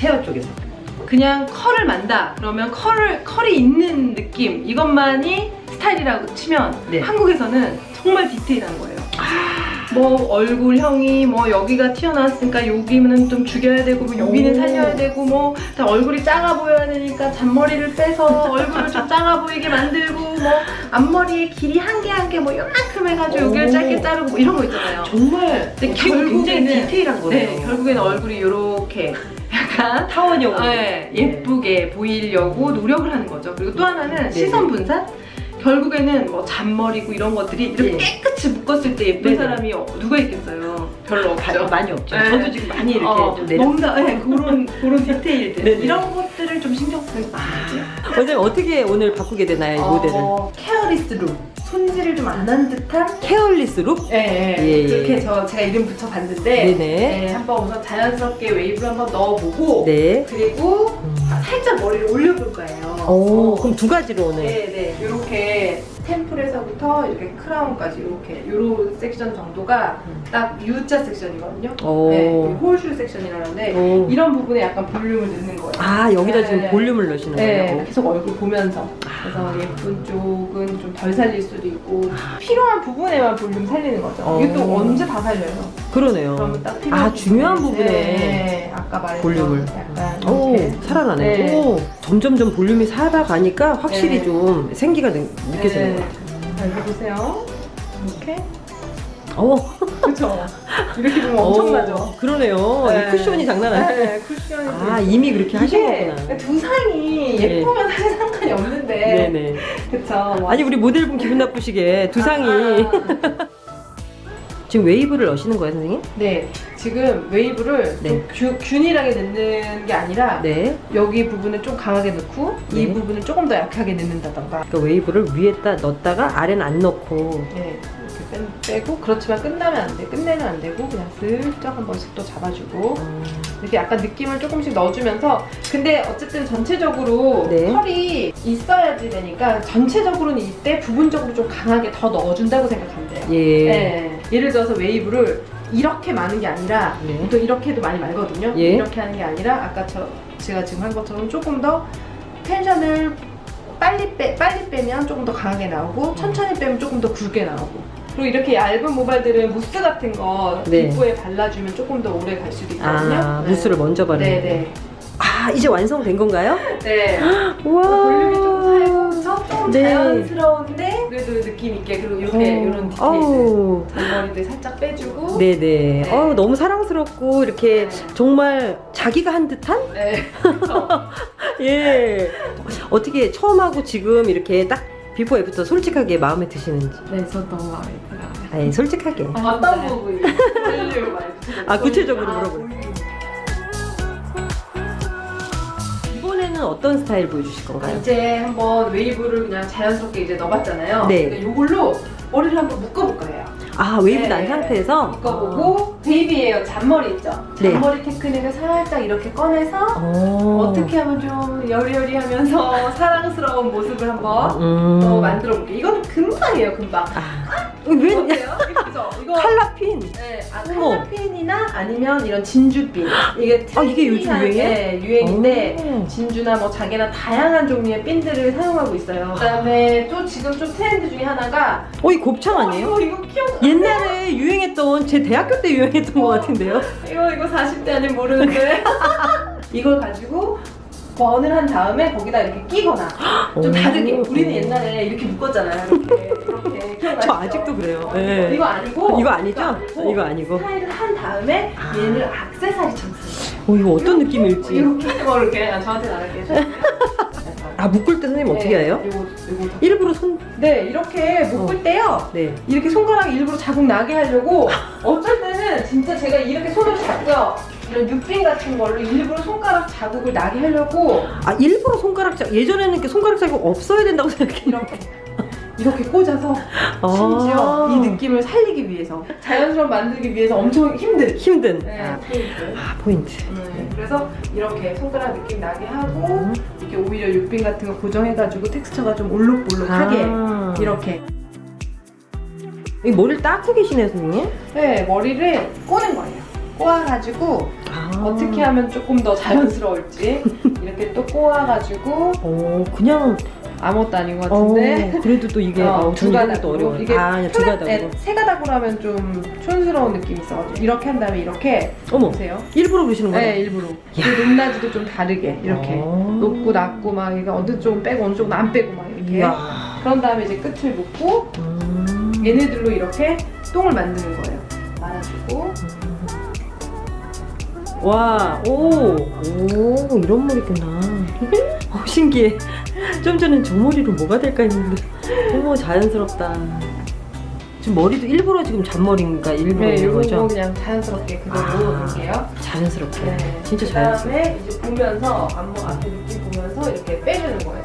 헤어 쪽에서. 그냥 컬을 만다 그러면 컬을 컬이 있는 느낌 이것만이 스타일이라고 치면 네. 한국에서는 정말 디테일한 거예요. 뭐 얼굴형이 뭐 여기가 튀어나왔으니까 여기는 좀 죽여야 되고 뭐 여기는 오. 살려야 되고 뭐 다 얼굴이 작아 보여야 되니까 잔머리를 빼서 얼굴을 좀 작아 보이게 만들고 뭐 앞머리의 길이 한 개 한 개 뭐 요만큼 해가지고 여기를 오. 짧게 자르고 뭐 이런 거 있잖아요. 정말 근데 굉장히 결국에는- 디테일한 거네요. 네, 결국에는 얼굴이 이렇게 약간 타원형으로. 네, 예쁘게 보이려고 노력을 하는 거죠. 그리고 또 하나는 네. 시선 분산. 결국에는 뭐 잔머리고 이런 것들이 이렇게 네. 깨끗이 묶었을 때 예쁜 네. 사람이 어- 누가 있겠어요? 별로 바- 없죠. 많이 없죠. 네. 저도 지금 많이 이렇게 어, 좀 내려. 뭔가 네, 그런 그런 디테일들 네, 네. 이런 것들을 좀 신경 쓰는 거죠. 원장님 어떻게 오늘 바꾸게 되나요, 이 모델을? 어, careless look. 손질을 좀 안 한 듯한 careless look? 네, 예, 예. 그렇게 저 제가 이름 붙여 봤는데 네네. 네, 한번 우선 자연스럽게 웨이브를 한번 넣어보고 네. 그리고 음. 살짝 머리를 올려볼 거예요. 오, 그럼 두 가지로 오늘. 네네 이렇게 템플에서부터 이렇게 크라운까지 이렇게 요런 섹션 정도가 음. 딱 U자 섹션이거든요. 오. 네, 홀슈 섹션이라는데 오. 이런 부분에 약간 볼륨을 넣는 거예요. 아, 여기다 네. 지금 볼륨을 넣으시는 네, 거예요? 계속 얼굴 보면서 그래서 예쁜 쪽은 좀 덜 살릴 수도 있고 필요한 부분에만 볼륨 살리는 거죠. 어. 이게 또 언제 다 살려요? 그러네요. 그러면 딱 필요한 아, 중요한 부분에, 네, 아까 말했던 볼륨을. 약간 오, 살아나네. 네. 오, 점점점 볼륨이 살아가니까 확실히 네. 좀 생기가 느, 느껴지는 네. 것 같아요. 자, 여기 보세요. 이렇게 어, 그렇죠. 이렇게 보면 엄청나죠. 어, 그러네요. 네. 이 쿠션이 장난 아니에요. 네, 쿠션이 아, 이미 그렇게 하신 거구나. 두상이 네. 예쁘면 사실 상관이 없는데 네네. 뭐. 아니, 우리 모델분 기분 나쁘시게 두상이. 아, 지금 웨이브를 넣으시는 거예요, 선생님? 네 지금 웨이브를 네. 좀 균- 균일하게 넣는 게 아니라 네. 여기 부분을 좀 강하게 넣고 이 네. 부분을 조금 더 약하게 넣는다던가 그러니까 웨이브를 위에다 넣었다가 아래는 안 넣고. 네, 이렇게 빼, 빼고 그렇지만 끝나면 안 돼. 끝내면 안 되고 그냥 슬쩍 한 번씩 또 잡아주고 음, 이렇게 약간 느낌을 조금씩 넣어주면서 근데 어쨌든 전체적으로 네. 털이 있어야지 되니까 전체적으로는 이때 부분적으로 좀 강하게 더 넣어준다고 생각하면 돼요. 예. 네. 예를 들어서 웨이브를 이렇게 많은 게 아니라 네. 보통 이렇게 해도 많이 말거든요. 예. 이렇게 하는 게 아니라 아까 저 제가 지금 한 것처럼 조금 더 텐션을 빨리 빼 빨리 빼면 조금 더 강하게 나오고 천천히 빼면 조금 더 굵게 나오고. 그리고 이렇게 얇은 모발들은 무스 같은 거 네. 피부에 발라주면 조금 더 오래 갈 수도 있거든요. 아, 네. 무스를 먼저 바르는 네네. 아, 이제 완성된 건가요? 네. 와. 볼륨이 좀 살고서 조금 네. 자연스러운데 그래도 느낌 있게 그리고 이렇게 이런 디테일들 어우. 잔머리들 살짝 빼주고 네네. 네. 어우, 너무 사랑스럽고 이렇게 네. 정말 자기가 한 듯한? 네. 그쵸. 예. 어떻게 처음 하고 지금 이렇게 딱 before after 솔직하게 마음에 드시는지. 네, 저 너무 마음에 들어요. 아니, 솔직하게. 어떤 부분이 살려고 말해주세요. 아, 구체적으로 아, 물어볼게요. 이번에는 어떤 스타일 보여주실 건가요? 이제 한번 웨이브를 그냥 자연스럽게 이제 넣어봤잖아요. 네. 그러니까 이걸로 머리를 한번 묶어볼 거예요. 아, 웨이브 네. 난 상태에서? 묶어보고 baby hair. 잔머리 있죠? 네. 잔머리 테크닉을 살짝 이렇게 꺼내서 어. 어떻게 하면 좀 여리여리하면서 사랑스러운 모습을 한번 음. 또 만들어 볼게요. 이거는 금방이에요, 금방. 아. 왜? 어때요? 이쁘죠? 이거 칼라핀. 네, 아, 어머. 칼라핀이나 아니면 이런 진주핀. 이게 아, 이게 요즘 트렌디한, 유행이에요? 네, 유행인데 오. 진주나 뭐 자개나 다양한 종류의 핀들을 사용하고 있어요. 그다음에 또 지금 좀 트렌드 중에 하나가 어, 이 곱창 아니에요? 어, 이거 이거 귀여워. 옛날에 유행했던 제 대학교 때 유행했던 것 같은데요? 이거 이거 40대 아니면 모르는데 이걸 가지고 번을 한 다음에 거기다 이렇게 끼거나 좀 오. 다르게 우리는 옛날에 이렇게 묶었잖아요. 이렇게 이렇게 기억나시죠? 저 아직도 그래요. 예. 이거 아니고 이거 아니죠? 이거 아니고. 스타일을 한 다음에 아. 얘를 악세사리처럼 쓰는 어, 이거 어떤. 느낌일지. 이렇게 뭐 이렇게 아, 저한테 나갈게요. 아, 묶을 때 선생님 어떻게 해요? 네, 요거 요거 더. 일부러 손, 네 이렇게 묶을 때요. 네. 이렇게 손가락 일부러 자국 나게 하려고 어쩔 때는 진짜 제가 이렇게 손을 잡고요. 이런 육빈 같은 걸로 일부러 손가락 자국을 나게 하려고 아, 일부러 손가락 자, 예전에는 이렇게 손가락 자국 없어야 된다고 생각했는데. 이렇게 이렇게 꽂아서 아. 심지어 이 느낌을 살리기 위해서 자연스러워 만들기 위해서 엄청 힘든 힘든. 네, 아, 포인트. 아, 포인트. 네, 그래서 이렇게 손가락 느낌 나게 하고 음. 이렇게 오히려 육빈 같은 거 고정해가지고 텍스처가 좀 올록볼록하게 아. 이렇게 이 머리를 닦고 계시네요, 선생님? 네 머리를 꼬는 거예요 꼬아가지고 아. 어떻게 하면 조금 더 자연스러울지 이렇게 또 꼬아가지고 어, 그냥 아무것도 아닌 것 같은데 어, 그래도 또 이게 어, 어, 두두 가닥도 가닥으로. 어려워요. 이게 아, 두 가닥으로. 네, 세 가닥으로 하면 좀 촌스러운 느낌이 있어가지고 이렇게 한 다음에 이렇게 어머, 보세요. 일부러 그러시는 거예요? 네 일부러 그리고 높낮이도 좀 다르게 이렇게 어. 높고 낮고 막 이게 어느 쪽은 빼고 어느 쪽은 안 빼고 막 이렇게 이야. 그런 다음에 이제 끝을 묶고 음. 얘네들로 이렇게 똥을 만드는 거예요. 말아주고 와, 오, 오, 이런 머리구나. 어, 신기해. 좀 전엔 저 머리로 뭐가 될까 했는데, 어머, 자연스럽다. 지금 머리도 일부러 지금 잔머리인가 일부러 네, 이거 거죠? 그냥 자연스럽게 그대로 아. 놓을게요. 자연스럽게. 네. 진짜 자연스럽게. 그다음에 이제 보면서 안무 앞에 느낌 보면서 이렇게 빼주는 거예요.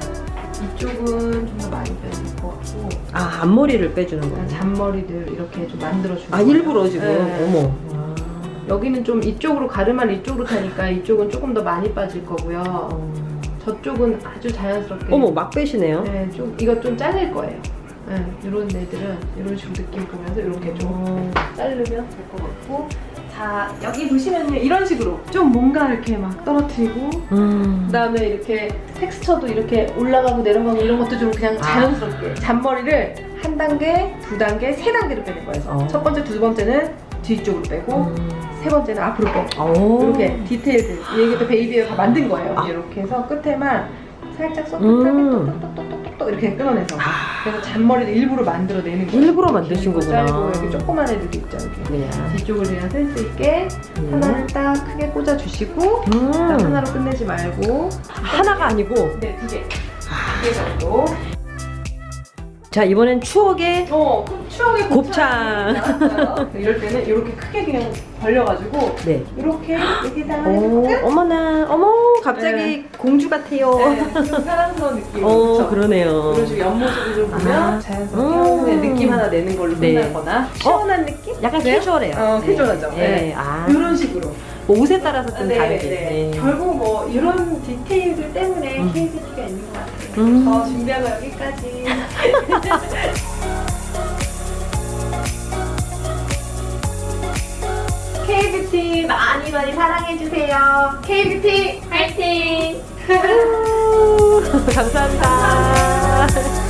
이쪽은 좀 더 많이 빼줄 것 같고 아, 앞머리를 빼주는 거예요. 잔머리들 이렇게 좀 만들어주는 아, 거예요. 일부러 지금? 네. 어머. 여기는 좀 이쪽으로 가르마를 이쪽으로 타니까 이쪽은 조금 더 많이 빠질 거고요. 어. 저쪽은 아주 자연스럽게 어머, 막 빼시네요. 네, 좀 이거 좀 잘릴 거예요. 네, 이런 애들은 이런 식으로 느낌 보면서 이렇게 좀 어. 자르면 될 것 같고 자 여기 보시면요 이런 식으로 좀 뭔가 이렇게 막 떨어뜨리고 음. 그다음에 이렇게 텍스처도 이렇게 올라가고 내려가고 이런 것도 좀 그냥 아. 자연스럽게 잔머리를 한 단계, 두 단계, 세 단계로 빼는 거예요. 어. 첫 번째, 두 번째는 뒤쪽으로 빼고 음. 세 번째는 앞으로 빼고 오. 이렇게 디테일들 얘기도 베이비가 다 만든 거예요. 아. 이렇게 해서 끝에만 살짝 음. 소프트하게 똑똑똑똑똑똑 이렇게 끊어내서 아. 그래서 잔머리를 일부러 만들어내는 거예요. 일부러 만드신 이렇게 거구나. 짧고 여기 조그만 애들도 있죠. 이렇게 네. 뒤쪽을 그냥 센스 있게 음. 하나를 딱 크게 꽂아주시고 음. 딱 하나로 끝내지 말고 하나가 아니고. 네, 두 개. 두개 정도. 자, 이번엔 추억의 어, 그 추억의 곱창. 이럴 때는 이렇게 크게 그냥 벌려가지고 네. 이렇게 여기다가 오, 해볼까? 어머나, 어머, 갑자기 네. 공주 같아요. 네, 좀 사랑스러운 느낌. 어, 그쵸? 그러네요. 이런 식으로 옆모습을 좀 보면 아. 자연스럽게 음. 느낌 하나 내는 걸로 네. 끝나거나 시원한 느낌? 약간 그래요? 캐주얼해요. 어, 캐주얼하죠. 네. 네. 아, 이런 식으로. 뭐 옷에 따라서 좀 네, 다르게. 네. 네. 결국 뭐 이런 디테일들 때문에 음. KBT가 있는 것 같아요. 음. 저 준비한 거 여기까지. KBT 많이 많이 사랑해주세요. KBT 화이팅! 감사합니다.